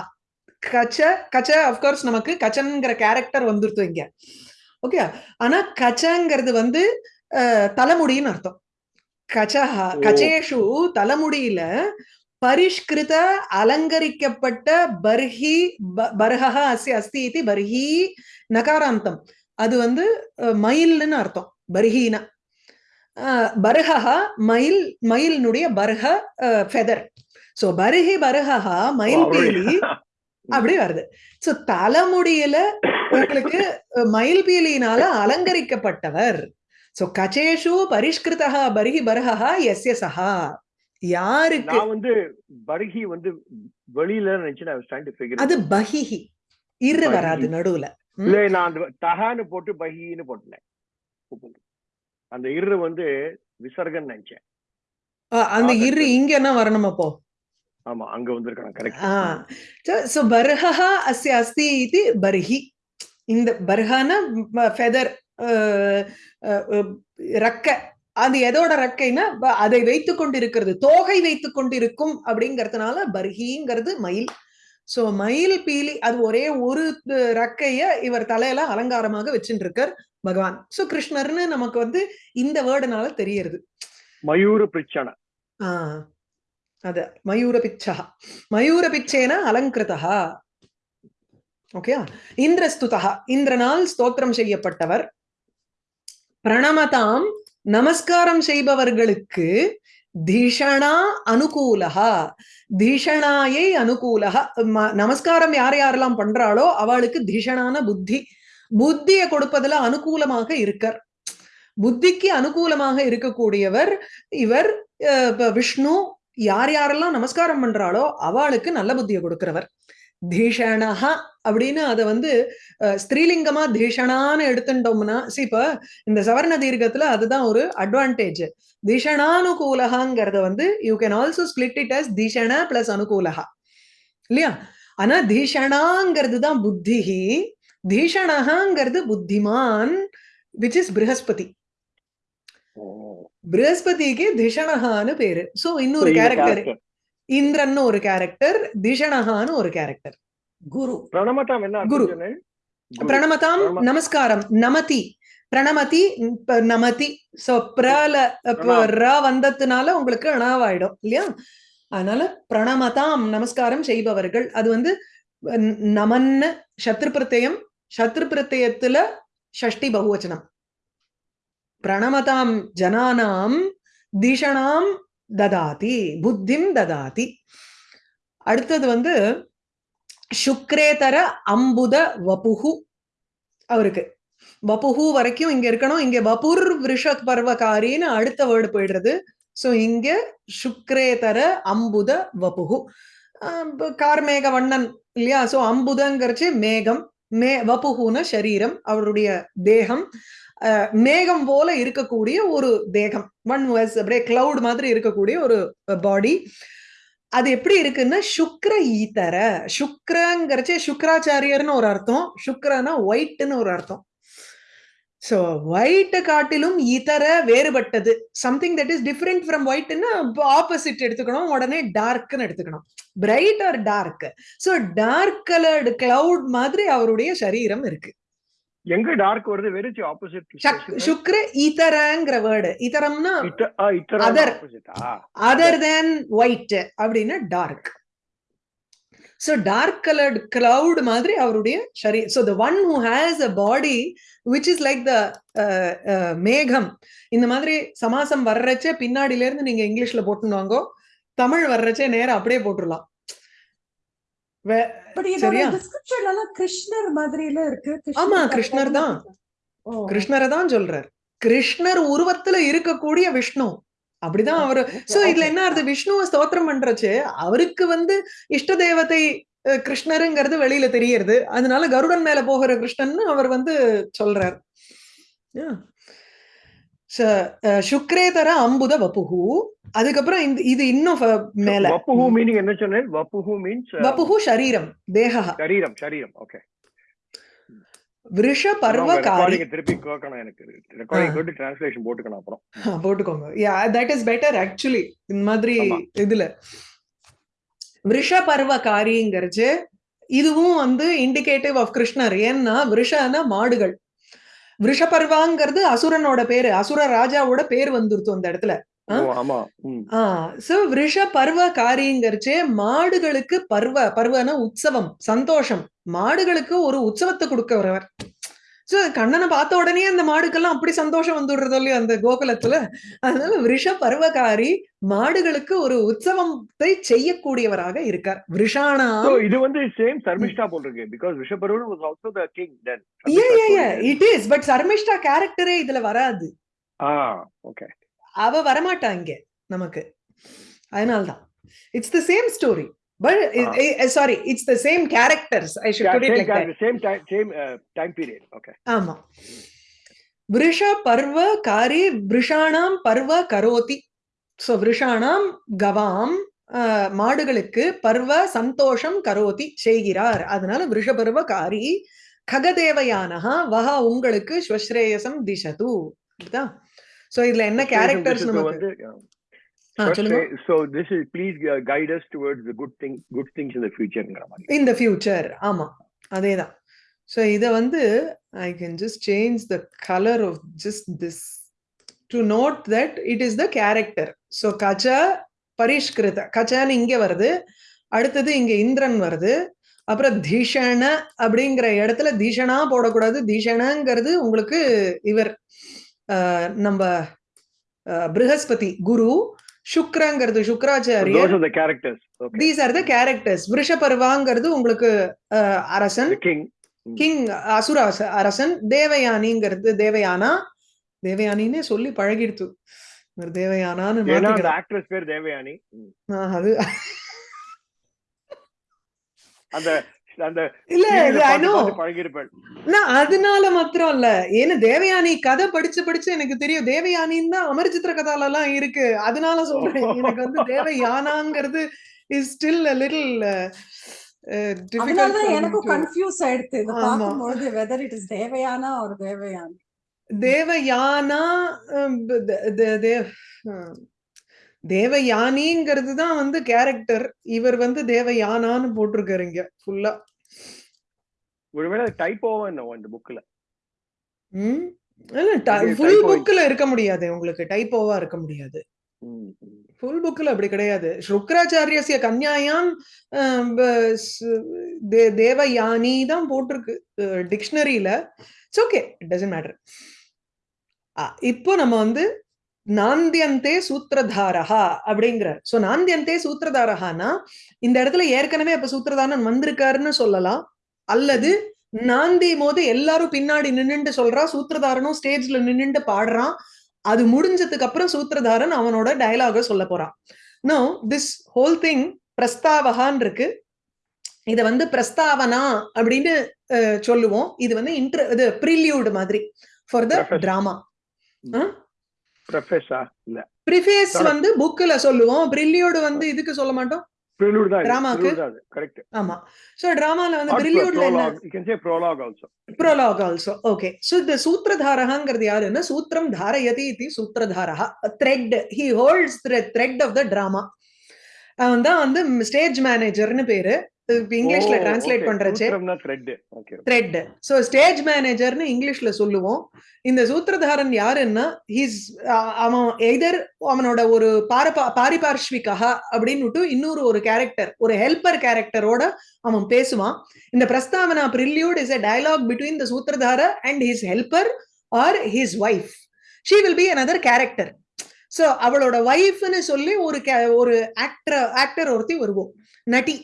கச்ச கச்ச அஃப்கோர்ஸ் நமக்கு கச்சன்கிற கேரக்டர் வந்துருத்து இங்க. ஓகே? ஆனா கச்சங்கிறது வந்து தலைமுடின்னு அர்த்தம். கச்சஹா. கச்சேஷு தலைமுடியில பரிஷ்கிருத அலங்கரிக்கப்பட்ட பர்ஹி பர்ஹா அஸ்ய அஸ்தி இதி பர்ஹி நகாராந்தம். அது வந்து மயில்னு அர்த்தம் பர்ஹீனா. பர்ஹா மயில் மயிலினுடைய பர்ஹ ஃபெதர் சோ பர்ஹி பர்ஹா மயில் பீலி அப்படி வருது. சோ தலைமுடியில உங்களுக்கு மயில் பீலியினால அலங்கரிக்கப்பட்டவர். சோ கச்சேஷு பரிஷ்கிருதா பரிஹி பர்ஹா எஸ்ய சஹா யாருக்கு நான் வந்து பர்ஹி வந்து வெளியில நினைச்சு அது பஹிஹி. இரு. வராது நடுவுல? இல்ல நான் அந்த தகான்னு போட்டு பஹின்னு போட்டேன் அந்த இரு வந்து விசர்கன் நினைச்சேன். அந்த இரு இங்க என்ன வரணும் அப்போ ஆமா அங்க வந்திருக்கான் கரெக்ட் சோ பர்ஹः அஸ்ய அஸ்தி இது பர்ஹி இந்த பர்ஹான ஃபெதர் ரக்க. அது எதோட ரக்கைன்னா அதை வைத்துக் கொண்டிருக்கிறது. தோகை வைத்துக் கொண்டிருக்கும் அப்படிங்கறதுனால பர்ஹிங்கிறது மயில். சோ மயில் பீலி அது ஒரே ஒரு ரக்கைய இவர் தலையில அலங்காரமாக வச்சுட்டு இருக்கார் பகவான். சோ கிருஷ்ணர்னு நமக்கு வந்து இந்த வேர்டுனால தெரியறது. மயூர பிரிச்சன ஆ அத மயூரபிச்சா மயூரபிச்சேன அலங்கிருதா. ஓகே இந்திரஸ்துதா. இந்திரனால் ஸ்தோத்திரம் செய்யப்பட்டவர். பிரணமதாம் நமஸ்காரம் செய்பவர்களுக்கு தீஷணா அனுகூலஹா. தீஷணாயை அனுகூலஹா. நமஸ்காரம் யார் யாரெல்லாம் பண்றாளோ அவளுக்கு தீஷணான புத்தி. புத்தியை கொடுப்பதுல அனுகூலமாக இருக்கார். புத்திக்கு அனுகூலமாக இருக்கக்கூடியவர் இவர் அஹ், விஷ்ணு யார் யாரெல்லாம் நமஸ்காரம் பண்றாளோ அவளுக்கு நல்ல புத்தியை கொடுக்கிறவர். தீஷணஹா அப்படின்னு அதை வந்து ஸ்திரீலிங்கமா தீஷணான்னு எடுத்துட்டோம்னா இப்ப இந்த சவர்ண தீர்க்கத்துல அதுதான் ஒரு அட்வான்டேஜ் தீஷணானுகூலகாங்கிறத வந்து you can also split it as தீஷண plus அனுகூலகா இல்லையா? ஆனா தீஷணாங்கிறது தான் புத்தி. தீஷணகாங்கிறது புத்திமான் விச் இஸ் பிருஹஸ்பதி பிருஹஸ்பதிக்கு திஷணஹான்னு பேரு. சோ இன்னொரு கேரக்டர் இந்திரன்னு ஒரு கேரக்டர் திஷணஹான்னு ஒரு கேரக்டர் குரு. பிரணமதாம் என்ன குரு. அர்த்தம் சொன்னேன் குரு. பிரணமதாம் பிரணம- நமஸ்காரம் நமதி. பிரணமதி நமதி. சோ பிரல. ர வந்ததுனால உங்களுக்கு அணாவாயிடும் இல்லையா? அதனால பிரணமதாம் நமஸ்காரம் செய்பவர்கள். அது வந்து நமன்னு சத்ரு பிரத்யம் சத்ரு பிரத்யத்துல ஷஷ்டி பகுவச்சனம். பிரணமதாம் ஜனானாம் திஷணாம் ததாதி புத்திம் ததாதி அடுத்தது வந்து சுக்ரேதர அம்புத வபுகு அவருக்கு। வபுகு வரைக்கும் இங்க இருக்கணும். இங்க வபுர் விஷ பர்வகாரின்னு அடுத்த வேர்டு போயிடுறது. சோ இங்க சுக்ரேதர அம்புத வபுகு ஆஹ் கார்மேக வண்ணன் இல்லையா? சோ அம்புதங்கிறச்சு மேகம் மே வபுகுன சரீரம் அவருடைய தேகம். மேகம் போல இருக்கக்கூடிய ஒரு தேகம். ஒன் வாஸ் அப்படியே கிளவுட் மாதிரி இருக்கக்கூடிய ஒரு பாடி அது எப்படி இருக்குன்னா சுக்ர ஈத்தர சுக்ரங்கிறச்சே சுக்கராச்சாரியர்னு ஒரு அர்த்தம். சுக்ரனா ஒயிட்னு ஒரு அர்த்தம். சோ ஒயிட் காட்டிலும் இதர வேறுபட்டது. Something that is different from ஒயிட்னா opposite எடுத்துக்கணும். உடனே டார்க்னு எடுத்துக்கணும். Bright or dark so dark coloured cloud மாதிரி அவருடைய சரீரம் இருக்கு. எங்க டார்க் வருது? வெறும் ஆப்போசிட் சக்- சுக்ர ஈத்தரங்கிற வேர்டு Other. ஆப்போசிட்டா அதர் தேன் ஒயிட் அப்படின்னா dark so dark coloured cloud மாதிரி அவருடைய ஷரீ so the one who has a body which is like the மேகம். இந்த மாதிரி சமாசம் வர்றச்சே பின்னாடில இருந்து நீங்க இங்கிலீஷ்ல போட்டுனாங்கோ தமிழ் வர்றச்சே நேரா அப்படியே போட்டுடலாம் வே- பட் இதோட சரியா? டிஸ்கிரிப்ஷன் எல்லாம் கிருஷ்ணர் மாதிரில இருக்கு. ஆமா, கிருஷ்ணர் தான். கிருஷ்ணரை தான் சொல்றார். கிருஷ்ணர் உருவத்துல இருக்கக்கூடிய விஷ்ணு. அப்படிதான் அவரு. சோ இதுல. என்ன ஆறுது விஷ்ணுவை ஸ்தோத்திரம் பண்றச்சு அவருக்கு வந்து இஷ்ட தேவதை கிருஷ்ணருங்கிறது வெளியில தெரியறது. அதனால கருடன் மேல போகிற கிருஷ்ணன் அவர் வந்து சொல்றார். சுக்ரேதர அம்புத வப்புகு அதுக்கப்புறம் இந்த இது இன்னும் மேல. வப்புஹு மீனிங் என்ன சொன்னேன்? வப்புஹு மீன்ஸ் வப்புகு சரீரம் தேகா சரீரம் சரீரம் ஓகே விருஷ பர்வகாரி ரெக்கார்டிங் திருப்பி கேட்கணும் எனக்கு. ரெக்கார்டிங் கேட்டு டிரான்ஸ்லேஷன் போட்டுக்கணும் அப்புறம். போட்டுக்கோங்க. Yeah that is better actually இந்த மாதிரி. இதுல. விருஷ பர்வகாரிங்கிறச்சு இதுவும் வந்து இண்டிகேட்டிவ் ஆஃப் கிருஷ்ணர். ஏன்னா விருஷனா மாடுகள். விருஷபர்வாங்கிறது அசுரனோட பேரு. அசுர ராஜாவோட பேர் வந்துருத்து அந்த இடத்துல. விருஷ பர்வ காரியங்கிறச்சே மாடுகளுக்கு பர்வ பர்வன உற்சவம் சந்தோஷம். மாடுகளுக்கு ஒரு உற்சவத்தை கொடுக்கறவர். சோ கண்ணனை பார்த்த உடனே அந்த மாடுக்கெல்லாம் அப்படி சந்தோஷம் வந்துடுறதோ இல்லையோ அந்த கோகுலத்துல. அதனால விருஷ பர்வகாரி மாடுகளுக்கு ஒரு உற்சவத்தை செய்யக்கூடியவராக இருக்கார். விருஷானா So, இது வந்து சேம் சர்மிஷ்டா போல் because ரிஷபருடன் was also the king then it is but Sharmishta கேரக்டரே இதுல வராது. ஆ ஓகே அவ வரமாட்டா இங்க நமக்கு. அதனால்தான். It's the same story but sorry it's the same characters I should put it like that same time same time period okay ஆமா. விருஷ பர்வ காரி விருஷாணாம் பர்வ கரோதி சோ விருஷாணாம் கவாம் ஆஹ், மாடுகளுக்கு பர்வ சந்தோஷம் கரோதி செய்கிறார். அதனால விருஷபர்வ காரி ககதேவயானஹா வஹா உங்களுக்கு ஸ்வஸ்ரேயசம் திசது சோ இதுல என்ன கேரக்டர்ஸ் நமக்கு? Is please uh, guide us towards the good thing good things in the futureங்கிற மாதிரி. In the future. ஆமா. அதேதான். ஸோ இதை வந்து I can just change the colour of just this to note that it is the character so Kacha பரிஷ்கிருத கச்சன்னு இங்க வருது அடுத்தது இங்க இந்திரன் வருது அப்புறம் தீஷண அப்படிங்கிற இடத்துல தீஷணா போடக்கூடாது. தீஷணங்கிறது உங்களுக்கு இவர் நம்ம பிருகஸ்பதி குரு சுக்ரங்கிறது சுக்ராச்சாரியர். Okay. These are the characters விருஷபர்வாங்கிறது உங்களுக்கு அரசன். கிங் அசுர அச- அரசன். தேவயானிங்கிறது தேவயானா. தேவயானின்னே சொல்லி பழகிடுத்து. தேவயானான்னு. ஆக்ட்ரஸ் பேர் தேவயானி. அது. அந்த அந்த இல்ல அ அதனால மாத்திரம் இல்ல ஏன்னா தேவயானி கதை படிச்சு படிச்சு எனக்கு தெரியும். தேவயானின்னு தான் அமர் சித்திர கதால எல்லாம் இருக்கு. அதனால சொல்றேன். எனக்கு வந்து தேவயானாங்கிறது இஸ் ஸ்டில் லிட்டில் அதனாலதான் எனக்கும் கன்ஃபியூஸ் ஆயிடுது இதை வெதர் இட் இஸ் தேவையானா ஒரு தேவையான. தேவயானா தேவ் ஹம், தேவயானிங்கிறது தான் வந்து கேரக்டர் இவர் வந்து தேவயானான்னு போட்டிருக்காரு இங்க ஃபுல்லா ஒருவேளை டைப்போவா என்ன இந்த புக்ல ம்? ஃபுல் புக்ல இருக்க முடியாது உங்களுக்கு டைப்போவா இருக்க முடியாது. ஃபுல் புக்ல அப்படி கிடையாது. சுக்ராச்சாரியசிய கன்யாயாம் தேவயானி தான் போட்டிருக்கு டிக்ஷனரியில it's okay it doesn't matter இப்போ நம்ம வந்து நாந்தியந்தே சூத்திரதாரஹா அப்படிங்கிறார். சோ நாந்தியந்தே சூத்திரதாரஹானா இந்த இடத்துல ஏற்கனவே அப்ப சூத்திரதாரன் வந்திருக்காருன்னு சொல்லலாம். அல்லது நாந்தி போது எல்லாரும் பின்னாடி நின்னுட்டு சொல்றா சூத்திரதாரனும் ஸ்டேஜ்ல நின்னுட்டு பாடுறான். அது முடிஞ்சதுக்கு அப்புறம் சூத்திரதாரன் அவனோட டயலாக சொல்ல போறான். நோ திஸ் ஹோல் திங் பிரஸ்தாவகான் இருக்கு. இத வந்து பிரஸ்தாவனா அப்படின்னு சொல்லுவோம். இது வந்து இன்ட்ர இது ப்ரிலியூட் மாதிரி. For the. டிராமா ப்ரொஃபஸா இல்ல. ப்ரிஃபேஸ். வந்து புக்ல சொல்லுவோம். ப்ரில்லியோடு வந்து இதுக்கு சொல்ல மாட்டோம். ப்ரிலூட் தான் தான் கரெக்ட் ஆமா. சோ டிராமால வந்து ப்ரில்லியோட்ல என்ன? You can say prologue also prologue also okay so இந்த சூத்திரதாரகாங்கிறது யாருன்னா சூத்திரம் தாரயதி இது sutradhara thread he holds thread of the drama அவன் தான் வந்து ஸ்டேஜ் மேனேஜர்னு பேரு. இங்கிலீஷ்ல டிரான்ஸ்லேட் பண்றச்சே. த்ரெட் சோ ஸ்டேஜ் மேனேஜர்னு இங்கிலீஷ்ல சொல்லுவோம். இந்த சூத்திரதாரன் யாருன்னா ஹீஸ் அவன் எய்தர் அவனோட ஒரு பாரபா பாரிபார்ஷ்விகா அப்படின்னு இன்னொரு ஒரு கேரக்டர் ஒரு ஹெல்பர் கேரக்டரோட அவன் பேசுவான். இந்த பிரஸ்தாவனா prelude is a dialogue between the sutradhara and his helper or his wife she will be another character so அவளோட ஒய்ஃப்னு சொல்லி ஒரு ஒரு ஆக்டர் ஆக்டர் ஒருத்தி வருவோம் நட்டி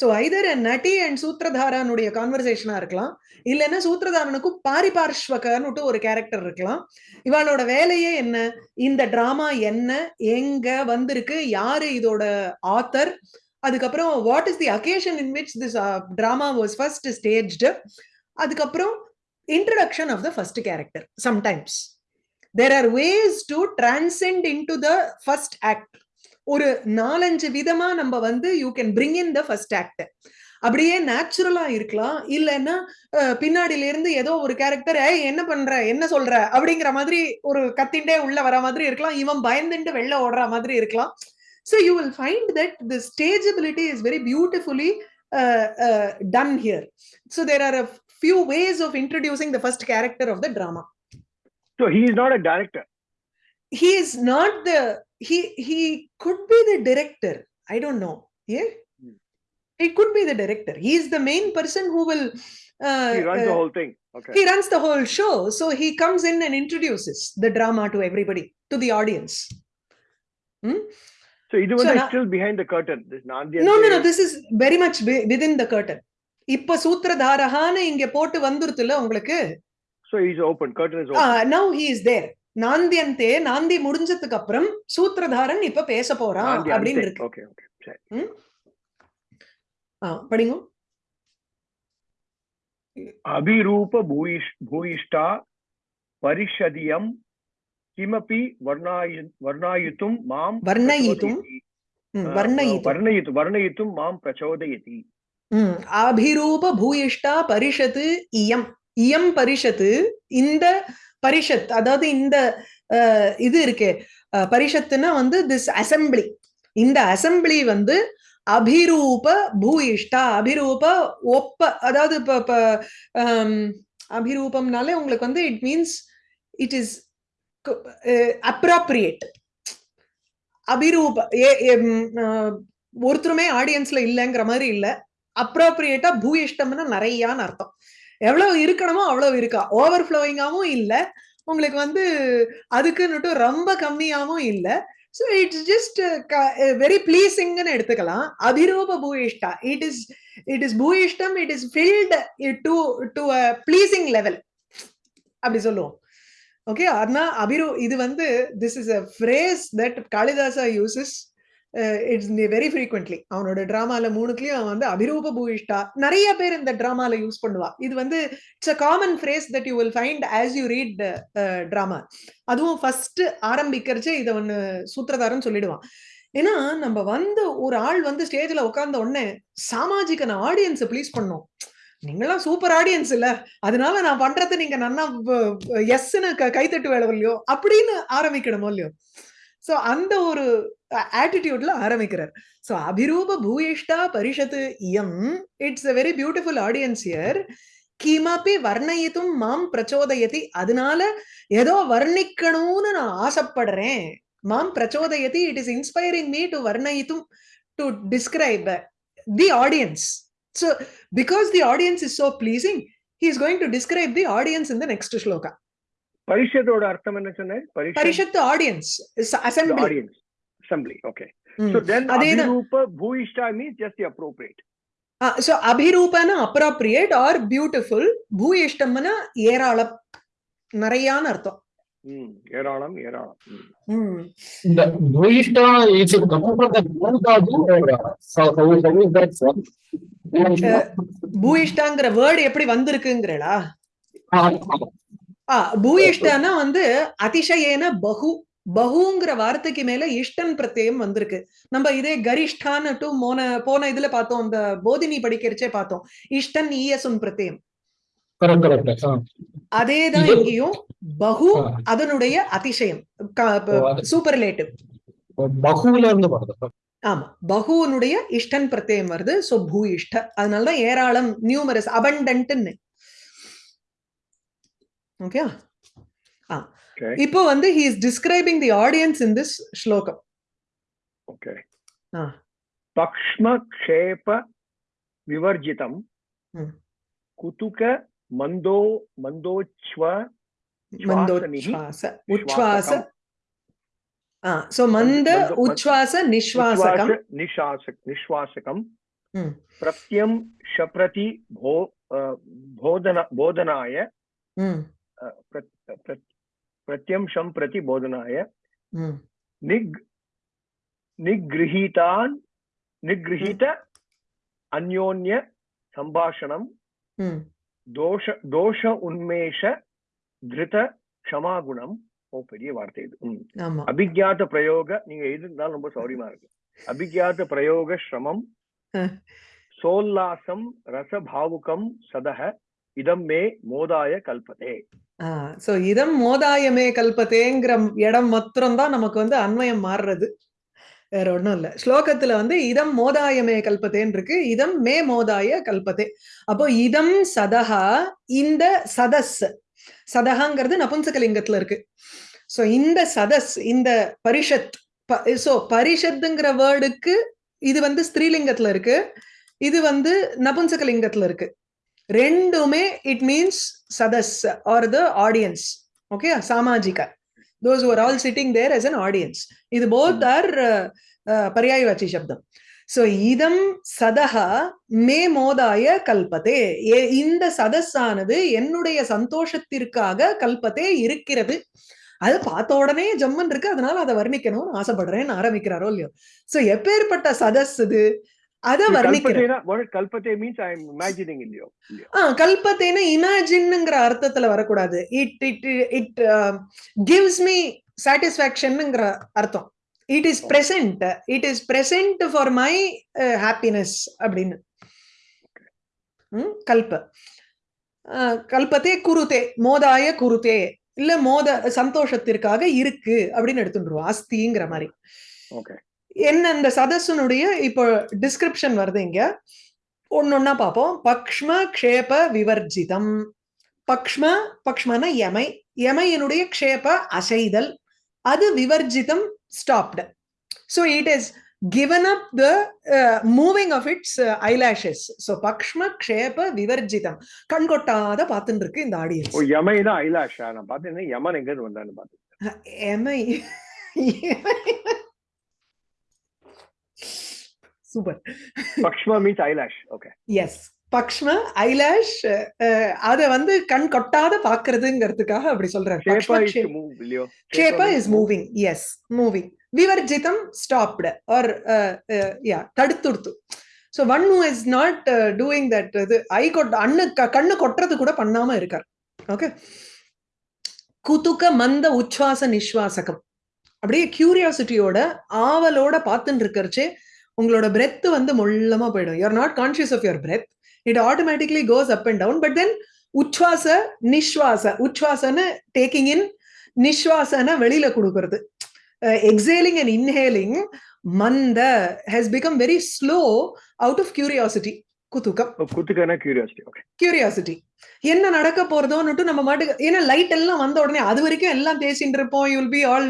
சோ ஐதர் நட்டி அண்ட் சூத்திரதாரனுடைய கான்வர்சேஷனா இருக்கலாம். இல்லைன்னா சூத்ரதாரனுக்கும் பாரிபார்ஷ்வகன்னுட்டு ஒரு கேரக்டர் இருக்கலாம். இவளோட வேலையே என்ன? இந்த டிராமா என்ன? எங்க வந்திருக்கு? யாரு இதோட ஆத்தர் அதுக்கப்புறம் what is the occasion in which this drama was first staged அதுக்கப்புறம் introduction of the first character sometimes there are ways to transcend in to the first act ஒரு நாலஞ்சு விதமா நம்ம வந்து you can bring in the first act அப்படியே நேச்சுரலா இருக்கலாம். இல்லைன்னா பின்னாடில இருந்து ஏதோ ஒரு கேரக்டர் என்ன பண்ற? என்ன சொல்ற? அப்படிங்கிற மாதிரி ஒரு கத்திண்டே உள்ள வர மாதிரி இருக்கலாம். இவன் பயந்துட்டு வெளில ஓடுற மாதிரி இருக்கலாம். So you will find that the stageability is very beautifully done here so there are a few ways of introducing the first character of the drama So he is not a director. he is not the he he could be the director i don't know yeah Hmm. he could be the director he is the main person who will uh, He runs uh, the whole thing. Okay. he runs the whole show so he comes in and introduces the drama to everybody to the audience So இது வந்து now- still behind the curtain. This Nandiyante. no no no this is very much wi- within the curtain இப்ப சூத்திரதாரகான்னு இங்க போட்டு வந்துருத்துல உங்களுக்கு So he's open. Curtain is open. Now he is there நாந்தியந்தே நாந்தி முடிஞ்சதுக்கு அப்புறம் சூத்திரதாரன் இப்ப பேச போறான் அப்படின்னு இருக்கு. படிங்க. அபிரூப பூயிஷ்டா பரிஷதியம் கிமபி வர்ணாயுத்தும் மாம் வர்ணயித்தும். வர்ணயித்து வர்ணயித்தும் மாம் பிரச்சோதயதி அபிரூப பூயிஷ்டா பரிஷத்து இயம். இயம் பரிஷத்து இந்த பரிஷத் அதாவது இந்த இது இருக்கே. பரிஷத்துன்னா வந்து திஸ் அசெம்பிளி இந்த அசெம்பிளி வந்து அபிரூப பூயிஷ்டா அபிரூப ஒப்ப அதாவது இப்ப அபிரூபம்னாலே உங்களுக்கு வந்து it means it is appropriate அபிரூப ஏ- ஒருத்தருமே ஆடியன்ஸ்ல இல்லைங்கிற மாதிரி இல்ல. அப்ராப்ரியேட்டா பூயிஷ்டம்னா நிறையான்னு அர்த்தம். எவ்வளவு இருக்கணுமோ அவ்வளவு இருக்கா. ஓவர் ஃப்ளோயிங்காவும் இல்ல. உங்களுக்கு வந்து அதுக்குன்னுட்டு ரொம்ப கம்மியாவும் இல்ல. ஸோ இட்ஸ் ஜஸ்ட் வெரி பிளீசிங்னு எடுத்துக்கலாம். அபிரூப பூயிஷ்டா it is it is பூயிஷ்டம் it is filled to to a pleasing level அப்படி சொல்லுவோம். ஓகே அதனால் அபிரு இது வந்து this is a phrase that Kalidasa uses it's very frequently அவனோட டிராமால மூணுக்குலயும் அவன் வந்து அபிரூப பூயிஷ்டா. நிறைய பேர் இந்த டிராமால யூஸ் பண்ணுவா. இது வந்து it's a common phrase that you will find as you read drama அதுவும் ஃபர்ஸ்ட் ஆரம்பிக்கிறச்சே இதை ஒன்று சூத்திரதாரன் சொல்லிடுவான். ஏன்னா நம்ம வந்து ஒரு ஆள் வந்து ஸ்டேஜ்ல உட்கார்ந்த உடனே சாமாஜிகன ஆடியன்ஸை ப்ளீஸ் பண்ணோம். நீங்களாம் சூப்பர் ஆடியன்ஸ் இல்ல. அதனால நான் பண்றது நீங்க நன்னா எஸ்ன்னு கைத்தட்டு வேலை இல்லையோ? அப்படின்னு ஆரம்பிக்கணுமோ இல்லையோ? சோ அந்த ஒரு ஆட்டிடியூட்ல ஆரம்பிக்கிறார். சோ அபிரூப பூயிஷ்டா பரிஷத்து இயம். It's a very beautiful audience year கிமப்பி வர்ணயித்தும் மாம் பிரச்சோதயதி. அதனால ஏதோ வர்ணிக்கணும்னு நான் ஆசைப்படுறேன். மாம் பிரச்சோதயதி it is inspiring me to வர்ணயித்தும் to describe the audience so because the audience is so pleasing he is going to describe the audience in the next shloka பரிஷத்தோட அர்த்தம் என்ன சொன்னேன் பரிஷத் Parishat the audience, is assembly. Audience assembly okay Hmm. So then அதேதான். Abhirupa Bhuishta means just the appropriate. Ah, so abhirupana appropriate or beautiful, bhuyishtamana ஏராளம் நிறையான அர்த்தம் Hmm. ஏராளம் ஏராளம் Hmm. Hmm. From? Uh, பூயிஷ்டாங்கிற வேர்டு எப்படி வந்திருக்குங்கிறடா ஆ பூயிஷ்டானா வந்து அதிசயேன பகு பகுங்கிற வார்த்தைக்கு மேல இஷ்டன் பிரத்யயம் வந்திருக்கு. நம்ம இதே கரிஷ்டான்னு டு போன போன இதுல பார்த்தோம் அந்த போதினி படிக்கிறச்சே பார்த்தோம். இஷ்டன் ஈயசுன். Ah. அதேதான் இங்கேயும் பகு. அதனுடைய அதிசயம். சூப்பர்லேட்டிவ் பகுல இருந்து வருது. ஆமா. பகுவனுடைய இஷ்டன் பிரத்யயம் வருது. சோ பூயிஷ்ட. அதனாலதான் ஏராளம் நியூமரஸ் அபண்டன்ட்னு ஓகே Okay. இப்போ வந்து he is describing the audience in this ஸ்லோகம் Okay. Ah. Pakshma Kshepa Vivarjitam Hmm. Kutuka Mando Mandochva மந்தோச்வாச உச்வாச Shvasakam. ஆ சோ மந்த மந்த- உச்வாச நிஸ்வாசகம் Ushvasa Nishasak Nishvasakam Hmm. प्रत्यंशं प्रति போதனாய நிக் hmm. निगृहीतान् निगृहीत अन्योन्य சம்பாஷணம் தோஷ தோஷ உன்மேஷ திருத சமாகுணம் ஓ பெரிய வார்த்தை இது. அபிஜாத பிரயோக நீங்க எழுதிருந்தாலும் ரொம்ப சௌரியமா இருக்கு. அபிஜாத பிரயோக சிரமம் சோல்லாசம் ரசபாவுகம் சதக இதம் மே மோதாய கல்பதே. சோ இதம் மோதாயமே கல்பத்தேங்கிற இடம் மாத்திரம் தான் நமக்கு வந்து அன்வயம் மாறுறது. வேற ஒண்ணும் இல்ல. ஸ்லோகத்துல வந்து இதம் மோதாயமே கல்பத்தேன்னு இருக்கு இதம் மே மோதாய கல்பத்தே. அப்போ இதம் சதஹா இந்த சதஸ். சதஹாங்கிறது நபுன்சகலிங்கத்துல இருக்கு. சோ இந்த சதஸ் இந்த பரிஷத் சோ பரிஷத்துங்கிற வேர்டுக்கு இது வந்து ஸ்திரீலிங்கத்துல இருக்கு. இது வந்து நபுன்சகலிங்கத்துல இருக்கு. ரெண்டுமே இட் மீன்ஸ் சதஸ் are the audience okay சாமாஜிக those are all sitting there as an audience இது போத் ஆர் பர்யாயவாச்சி சப்தம். சோ இதம் சதஹா மே மோதாய கல்பத்தே இந்த சதஸானது என்னுடைய சந்தோஷத்திற்காக கல்பத்தே இருக்கிறது. அது பார்த்த உடனே ஜம்மன் இருக்கு அதனால அதை வர்ணிக்கணும்னு ஆசைப்படுறேன்னு ஆரம்பிக்கிறாரோ இல்லையோ. சோ எப்பேற்பட்ட சதஸ் இது? அதை வர்ணிக்கிறேன். கல்பத்தேனா கல்பத்தே மீன்ஸ் ஐ இமேஜினிங் இல்லையோ? ஆ கல்பத்தேன்னு இமேஜின்ங்கிற அர்த்தத்துல வரக்கூடாது. It it it gives me சாட்டிஸ்பாக்சன்ங்கிற அர்த்தம். It is present it is present for my happiness அப்படின்னு. கல்ப. கல்பத்தே குருதே மோதாய குருதே இல்ல மோத சந்தோஷத்திற்காக இருக்கு அப்படின்னு எடுத்துட்டுருவோம் அஸ்திங்கிற மாதிரி. ஓகே என்ன இந்த சதஸ்ஸனுடைய இப்போ டிஸ்கிரிப்ஷன் வருது இங்க. ஒன்னொன்னா பார்ப்போம். பக்ஷ்ம க்ஷேப விவர்ஜிதம். பக்ஷ்ம பக்ஷ்மன யமை யமையினுடைய க்ஷேப அசைதல். அது விவர்ஜிதம் stopped so it is given up the uh, moving of its uh, eyelashes. So பக்ஷ்ம க்ஷேப விவர்ஜிதம். கண் கொட்டாத பார்த்துட்டு இருக்கு இந்த ஆடியன்ஸ் ஓ யமைனா ஐலாஷா நான் பார்த்தேன் யமன் எங்க இருந்து வந்தான்னு பார்த்தேன் எமை. சூப்பர் பக்ஷ்மா மீன்ஸ் ஐலாஷ் ஓகே எஸ் பக்ஷ்ம ஐலாஷ் அத வந்து கண் கொட்டாத பாக்குறதுங்கிறதுக்காக அப்படி சொல்றாரு. பக்ஷ்ம இஸ் மூவிங் எஸ் மூவிங் விவர்ஜிதம் ஸ்டாப்டு ஆர் யா தடுத்துடுத்து. So one who is not doing that இது ஐ கொட் அண்ணு கண்ணு கொட்டுறது கூட பண்ணாம இருக்கார். ஓகே குதுக்க மந்த உச்வாச நிஸ்வாசகம் அப்படியே கியூரியாசிட்டியோட ஆவலோட பார்த்துட்டு இருக்கறச்சே உங்களோட பிரெத் வந்து மொள்ளமா போயிடும். You are not conscious of your breath it automatically goes up and down but then உச்வாச நிஸ்வாச உச்வாசன டேக்கிங் இன் நிஸ்வாசன வெளியில கொடுக்கறது. Exhaling and inhaling manda has become very slow out of curiosity. குதூகம் குத்துக்கான கியூரியாசிட்டி கியூரியாசிட்டி என்ன நடக்க போறதோன்னுட்டு நம்ம மாட்டுக்கு ஏன்னா லைட் எல்லாம் வந்த உடனே அது வரைக்கும் எல்லாம் பேசிட்டு இருப்போம். You will be all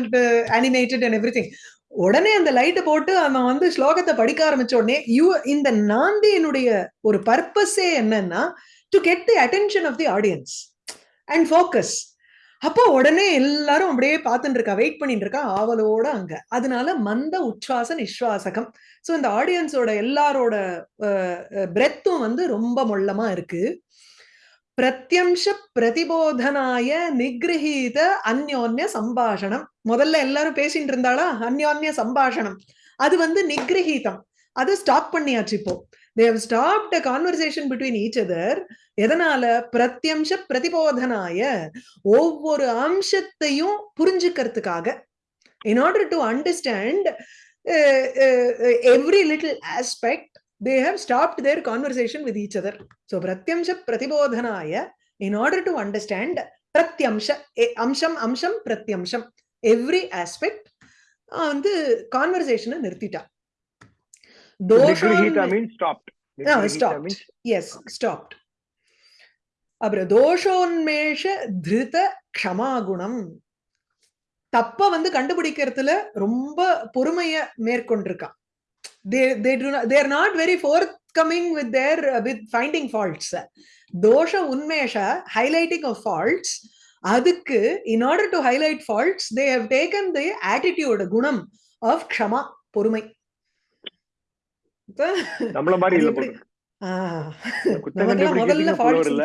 animated and every உடனே அந்த லைட்டை போட்டு அவன் வந்து ஸ்லோகத்தை படிக்க ஆரம்பிச்ச உடனே யூ இந்த நாந்தியினுடைய ஒரு பர்பஸே என்னன்னா to get the attention of the audience and focus அப்போ உடனே எல்லாரும் அப்படியே பார்த்துட்டு இருக்கா வெயிட் பண்ணிட்டு இருக்கா ஆவலோட அங்க. அதனால மந்த உச்சாச நிஸ்வாசகம் ஸோ இந்த ஆடியன்ஸோட எல்லாரோட பிரெத்தும் வந்து ரொம்ப மொள்ளமா இருக்கு. பிரத்யம்ச பிரதிபோதனாய நிகிரகீத அந்யோன்ய சம்பாஷணம். முதல்ல எல்லாரும் பேசிட்டு இருந்தாளா? அந்யோன்ய சம்பாஷணம். அது வந்து நிகிரகீதம் அது ஸ்டாப் பண்ணியாச்சு இப்போ. They stopped a conversation between each other எதனால? பிரத்யம்ச பிரதிபோதனாய ஒவ்வொரு அம்சத்தையும் புரிஞ்சுக்கிறதுக்காக. In order to understand every little aspect they have stopped their conversation with each other. So Pratyamsha Pratibodhanaya, in order to understand Pratyamsha, eh, Amsham, Amsham, Pratyamsham, every aspect, வந்து கான்வர்சேஷனை நிறுத்திட்டா stopped stopped அப்புறம் தோஷோன்மேஷ திருத க்ஷமாகுணம் தப்ப வந்து கண்டுபிடிக்கிறதுல ரொம்ப பொறுமைய மேற்கொண்டிருக்கா they they do not they are not very forthcoming with their uh, with finding faults dosha unmesha highlighting of faults அதுக்கு in order to highlight faults they have taken the attitude குணம் of க்ஷமா பொறுமை நம்மள மாதிரி இல்ல முதல்ல faults இல்ல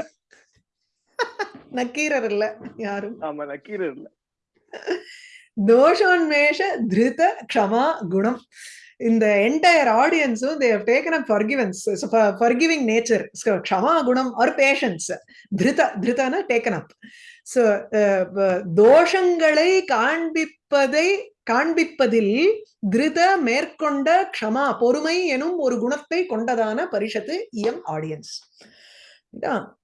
நக்கீரர் இல்ல யாரும் ஆமா நக்கீரர் இல்ல தோஷோன்மேஷ திருத க்ஷமா குணம் இந்த entire ஆடியன்ஸும் they taken up forgiveness forgiving nature க்ஷமா குணம் ஆர் பேஷன்ஸ் திருத திருதான டேக்கன் அப் ஸோ தோஷங்களை காண்பிப்பதை காண்பிப்பதில் திருத மேற்கொண்ட க்ஷமா பொறுமை எனும் ஒரு குணத்தை கொண்டதான பரிஷத்து இயம் ஆடியன்ஸ்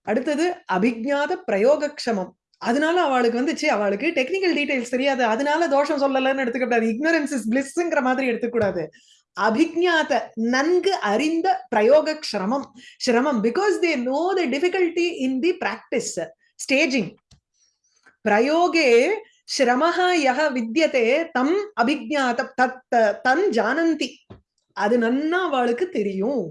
அடுத்தது அபிஜாத பிரயோகக்ஷமம். அதனால அவளுக்கு வந்துச்சு. அவளுக்கு டெக்னிக்கல் டீடைல்ஸ் தெரியாது. அதனால தோஷம் சொல்லலன்னு எடுத்துக்கூடாது இக்னரன்ஸ் இஸ் பிளிஸ்ங்கிற மாதிரி எடுத்துக்கூடாது அபிஜாத நன்கு அறிந்த பிரயோக சிரமம். சிரமம். Because they know the difficulty in the practice staging பிரயோகே சிரமஹா யக வித்தியதே தம் அபிஜாத தத் தன் ஜானந்தி. அது நன்னா அவளுக்கு தெரியும்.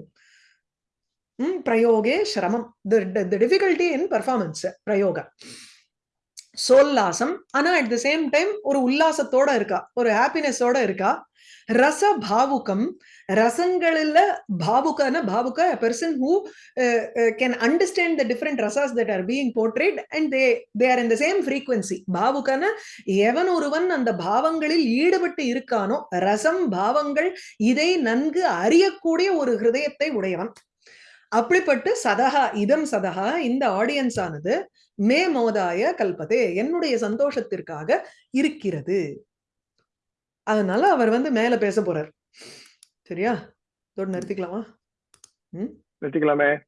பிரயோகே சிரமம். டிஃபிகல்டி இன் பர்ஃபார்மன்ஸ் பிரயோக சோல்லாசம். ஆனா அட் த சேம் டைம் ஒரு உல்லாசத்தோட இருக்கா. ஒரு ஹாப்பினஸோட இருக்கா. ரச பாவுகம். ரசங்களில் பாவுகன பாவுக person who can understand the different rasas that are being portrayed and they they are in the same frequency பாவுகன எவன் ஒருவன் அந்த பாவங்களில் ஈடுபட்டு இருக்கானோ ரசம் பாவங்கள் இதை நன்கு அறியக்கூடிய ஒரு ஹிருதயத்தை உடையவன். அப்படிப்பட்டு சதகா இதம் சதகா இந்த ஆடியன்ஸ் ஆனது மே மோதாய கல்பதே என்னுடைய சந்தோஷத்திற்காக இருக்கிறது. அதனால அவர் வந்து மேல பேச போறார். சரியா? இதோட நிறுத்திக்கலாமா? நிறுத்திக்கலாமே.